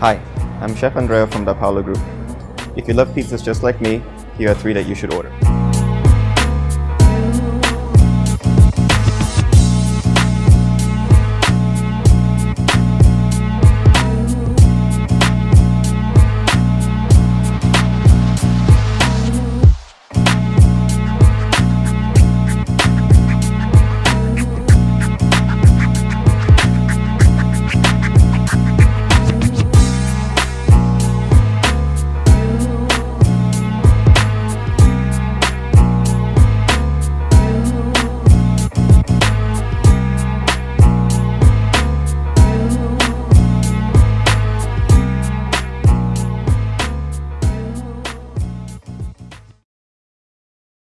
Hi, I'm Chef Andrea from the Paolo Group. If you love pizzas just like me, here are three that you should order.